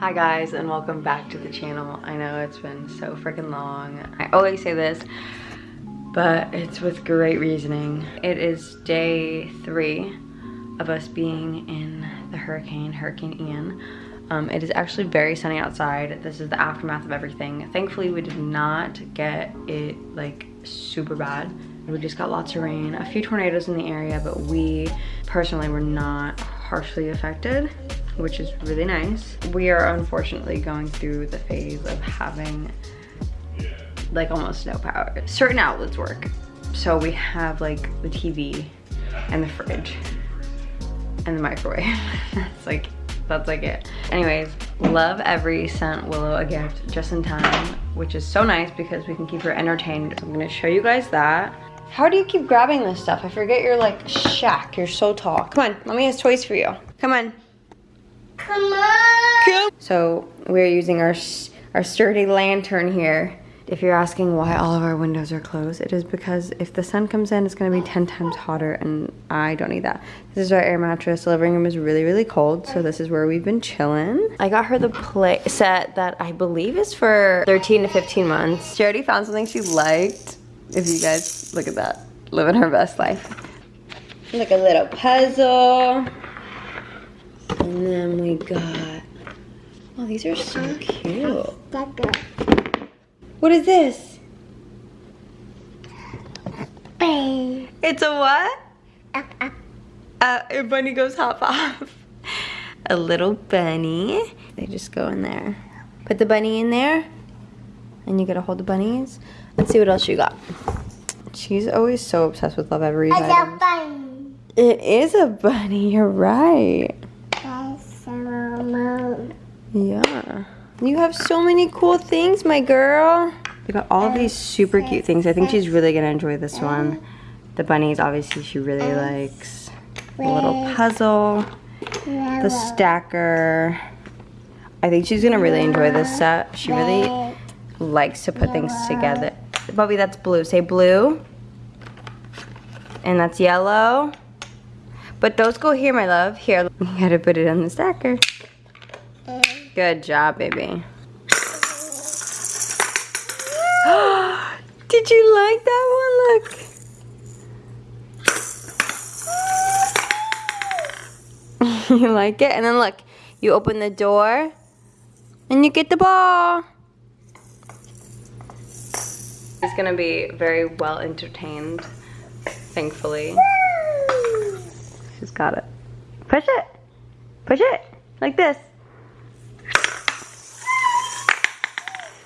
Hi guys and welcome back to the channel. I know it's been so freaking long. I always say this, but it's with great reasoning. It is day three of us being in the hurricane, Hurricane Ian. Um, it is actually very sunny outside. This is the aftermath of everything. Thankfully, we did not get it like super bad. We just got lots of rain, a few tornadoes in the area, but we personally were not harshly affected which is really nice. We are unfortunately going through the phase of having like almost no power. Certain outlets work. So we have like the TV and the fridge and the microwave. that's like, that's like it. Anyways, Lovevery sent Willow a gift just in time, which is so nice because we can keep her entertained. I'm gonna show you guys that. How do you keep grabbing this stuff? I forget you're like Shaq, you're so tall. Come on, mommy has toys for you. Come on. Come on. Come. So we're using our, our sturdy lantern here. If you're asking why all of our windows are closed, it is because if the sun comes in, it's gonna be 10 times hotter and I don't need that. This is our air mattress. The living room is really, really cold, so this is where we've been chilling. I got her the play set that I believe is for 13 to 15 months. She already found something she liked. If you guys, look at that. Living her best life. Like a little puzzle. And then we got, oh, these are so cute. What is this? Bang. It's a what? Up, up. Uh, a bunny goes hop off. A little bunny. They just go in there. Put the bunny in there. And you gotta hold the bunnies. Let's see what else you got. She's always so obsessed with Lovevery's It's a bunny. It is a bunny, you're right. That's a moon. Yeah. You have so many cool things, my girl. We got all these super cute things. I think she's really gonna enjoy this one. The bunnies, obviously, she really likes. The little puzzle, the stacker. I think she's gonna really enjoy this set. She really likes to put things together. Bobby, that's blue. Say blue. And that's yellow. But those go here, my love. Here, you gotta put it on the stacker. Good job, baby. Did you like that one? Look. you like it? And then look, you open the door and you get the ball. He's gonna be very well entertained, thankfully. She's got it. Push it. Push it. Like this.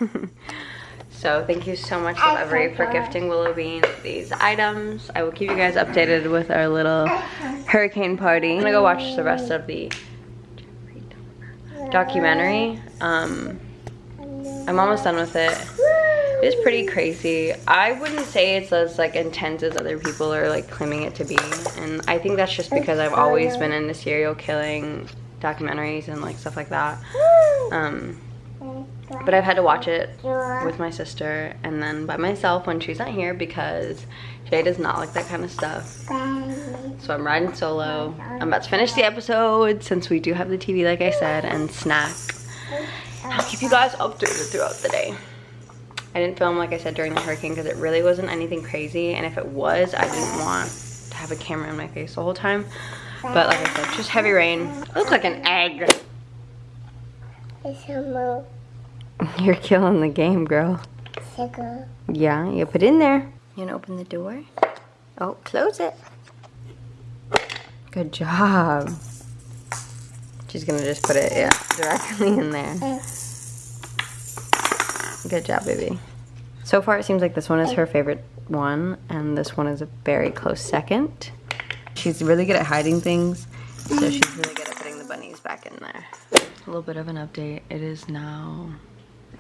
so thank you so much Lovevery for gifting Willow Bean these items. I will keep you guys updated with our little hurricane party. I'm gonna go watch the rest of the documentary. Um, I'm almost done with it. It's pretty crazy. I wouldn't say it's as like intense as other people are like claiming it to be. And I think that's just because I've always been into serial killing documentaries and like stuff like that. Um, but I've had to watch it with my sister and then by myself when she's not here because Jay does not like that kind of stuff. So I'm riding solo. I'm about to finish the episode since we do have the TV like I said and snack. I'll keep you guys updated throughout the day. I didn't film like I said during the hurricane because it really wasn't anything crazy and if it was I didn't want to have a camera in my face the whole time. But like I said, just heavy rain. I look like an egg. It's a. You're killing the game, girl. Sugar. Yeah, you put it in there. You gonna open the door? Oh, close it. Good job. She's gonna just put it, yeah, directly in there. Good job, baby. So far, it seems like this one is her favorite one, and this one is a very close second. She's really good at hiding things, so she's really good at putting the bunnies back in there. A little bit of an update. It is now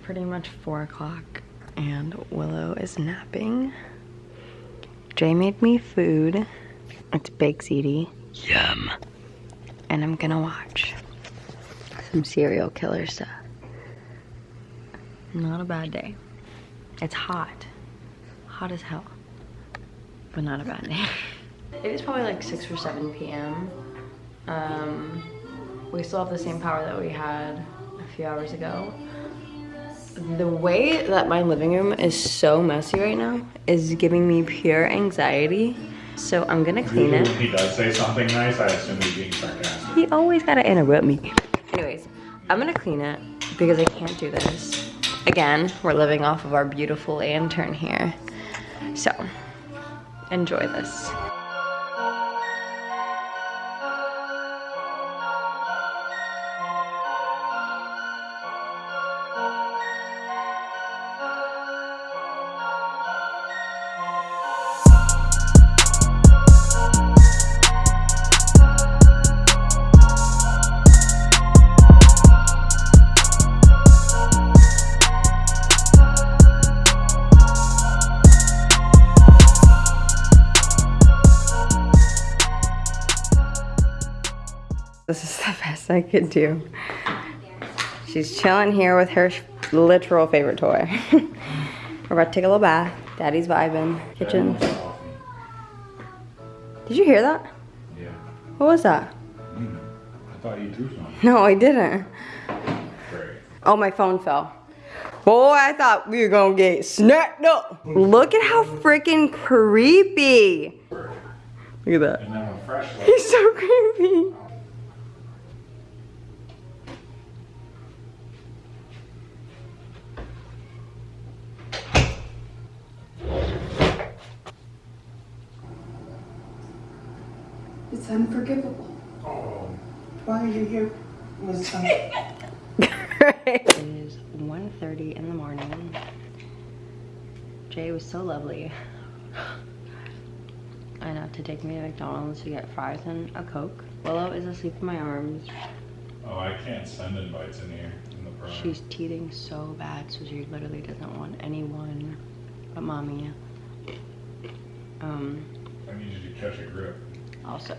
pretty much 4 o'clock, and Willow is napping. Jay made me food. It's baked ziti. Yum. And I'm gonna watch some serial killer stuff. Not a bad day. It's hot. Hot as hell. But not a bad day. it is probably like 6 or 7 p.m. Um, we still have the same power that we had a a few hours ago. The way that my living room is so messy right now is giving me pure anxiety. So I'm gonna clean Usually it. he does say something nice, I assume he's being sarcastic. He always gotta interrupt me. Anyways, I'm gonna clean it because I can't do this. Again, we're living off of our beautiful lantern here. So, enjoy. This best I could do. She's chilling here with her literal favorite toy. We're about to take a little bath. Daddy's vibing. Kitchen. Did you hear that? Yeah. What was that? Mm. I thought you threw something. No, I didn't. Great. Oh, my phone fell. Boy, I thought we were gonna get snapped up. Look at how freaking creepy. Look at that. And then a fresh look. He's so creepy. Oh. It's unforgivable. Oh. Why are you here? Was um, it is 1.30 in the morning. Jay was so lovely I enough to take me to McDonald's to get fries and a Coke. Willow is asleep in my arms. Oh, I can't send invites in here in the pro. She's teething so bad, so she literally doesn't want anyone but mommy. Um, I need you to catch a grip. Also,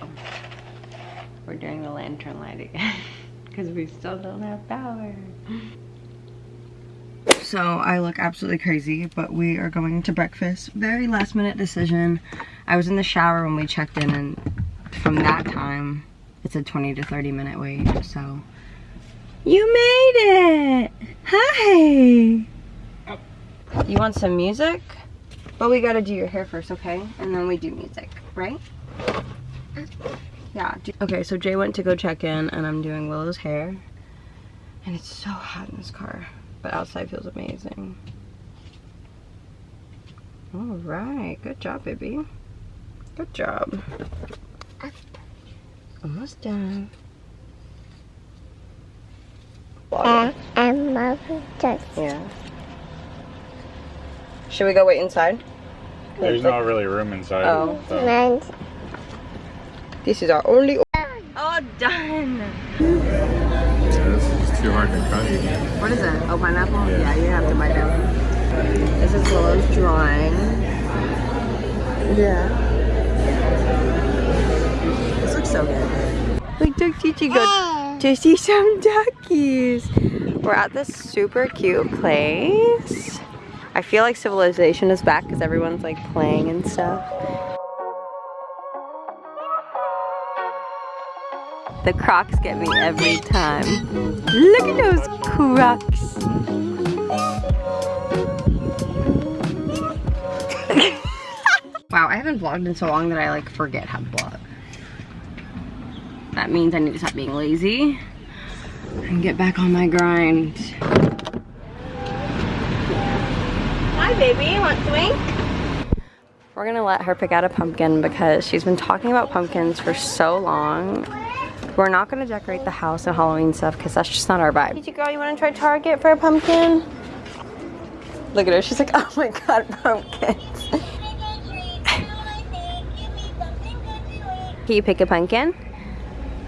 we're doing the lantern light again because we still don't have power. So I look absolutely crazy, but we are going to breakfast. Very last minute decision. I was in the shower when we checked in and from that time, it's a 20 to 30 minute wait, so. You made it! Hi! You want some music? But we gotta do your hair first, okay? And then we do music, right? Yeah. Okay, so Jay went to go check in and I'm doing Willow's hair. And it's so hot in this car. But outside feels amazing. Alright, good job, baby. Good job. Almost done. and, and mother just Yeah. Should we go wait inside? There's not really room inside. Oh. so- meant This is our only. Oh, done. This is too hard to cut. What is it? Oh, pineapple? Yeah. Yeah, you have to bite it. This is Willow's drawing. Yeah. This looks so good. We took Chichi go to see some duckies. We're at this super cute place. I feel like civilization is back because everyone's like playing and stuff. The crocs get me every time. Look at those crocs. wow, I haven't vlogged in so long that I like forget how to vlog. That means I need to stop being lazy and get back on my grind. Hi baby, want to wink? We're gonna let her pick out a pumpkin because she's been talking about pumpkins for so long. We're not gonna decorate the house and Halloween stuff because that's just not our vibe. Did you girl, you wanna try Target for a pumpkin? Look at her, she's like, oh my god, pumpkins. Can you pick a pumpkin?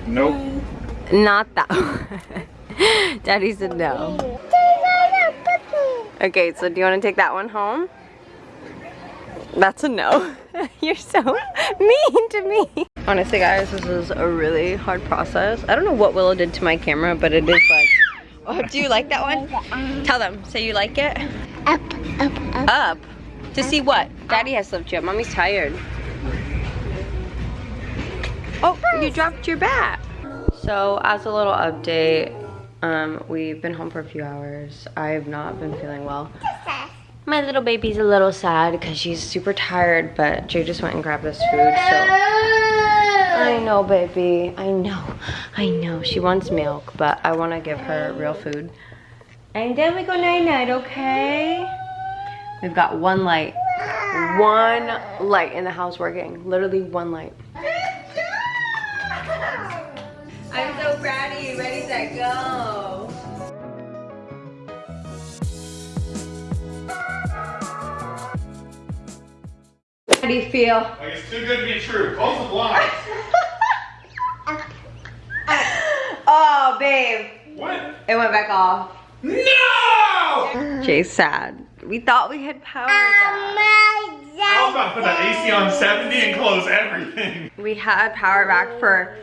Nope. Not that one. Daddy said no. Okay, so do you want to take that one home? That's a no. You're so mean to me. Honestly, guys, this is a really hard process. I don't know what Willow did to my camera, but it is like... Oh, do you like that one? Tell them. Say you like it. up, up, up. Up. To see what? Daddy has to lift you up. Mommy's tired. Oh, you dropped your bat. So, as a little update, Um, we've been home for a few hours. I have not been feeling well. My little baby's a little sad because she's super tired, but Jay just went and grabbed us food, so. I know, baby. I know. I know. She wants milk, but I want to give her real food. And then we go night-night, okay? We've got one light. One light in the house working. Literally one light. I'm so proud of you. Ready, set, go. How do you feel? Like it's too good to be true. Close the blinds. Oh, babe. what? It went back off. No! Jay's sad. We thought we had power oh back. I was about to put the AC on 70 and close everything. We had power back for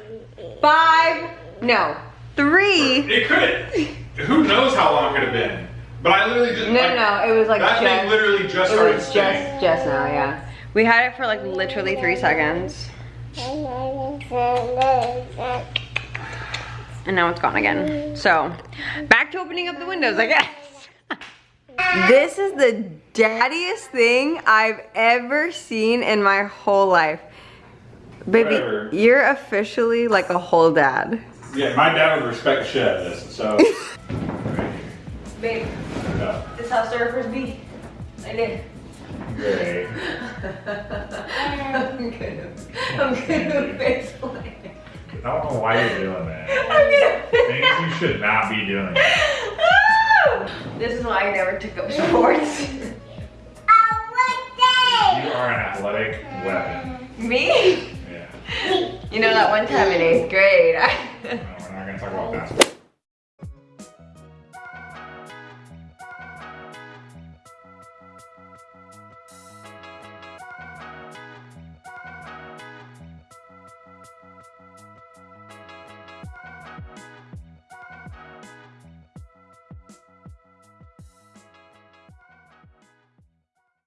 five, no, three. It could. Who knows how long it could have been? But I literally just. No, like, no, it was like That just. thing literally just it started was just, just now, yeah. We had it for like literally three seconds, and now it's gone again. So, back to opening up the windows, I guess. this is the daddiest thing I've ever seen in my whole life. Baby, Forever. you're officially like a whole dad. Yeah, my dad would respect the shit out of this. So. Babe, yeah. this is how surfers be. I did. Great. I'm gonna, I'm plant. I don't know why you're doing that. I'm Things you should not be doing. this is why I never took up sports. You are an athletic weapon. Me? Yeah. You know that one time in eighth grade, I, No, we're not gonna talk about basketball.